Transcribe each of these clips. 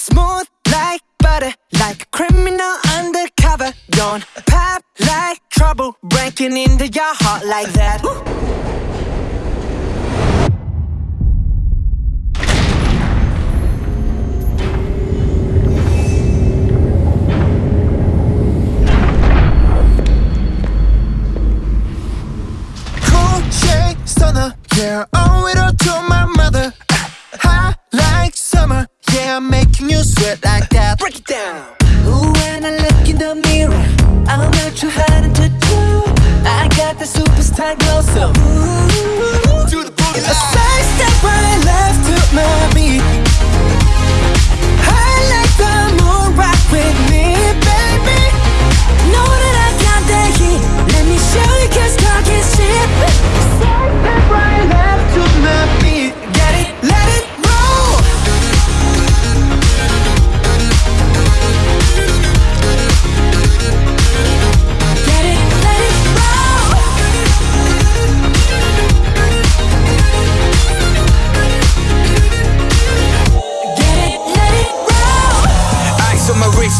Smooth like butter Like a criminal undercover Don't pop like trouble Breaking into your heart like that Woo! yeah, owe it all to my mother. High like summer, yeah, make making you sweat like that. Break it down.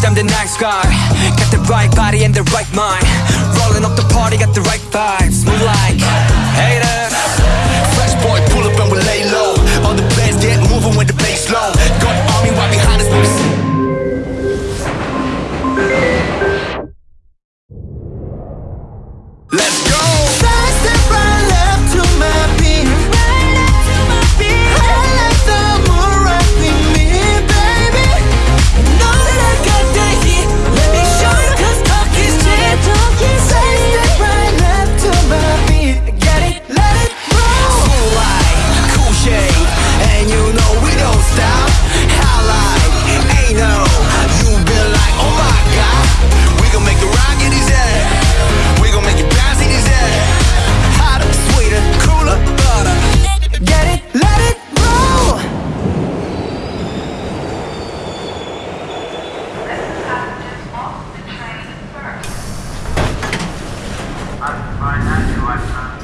bitch, I'm the nice guy. Got the right body and the right mind. Rolling up the party, got the right vibes. We like haters. Fresh boy, pull up and we lay low. All the bands get moving when the bass low. Got the army right behind us, Let's go! Война не важна.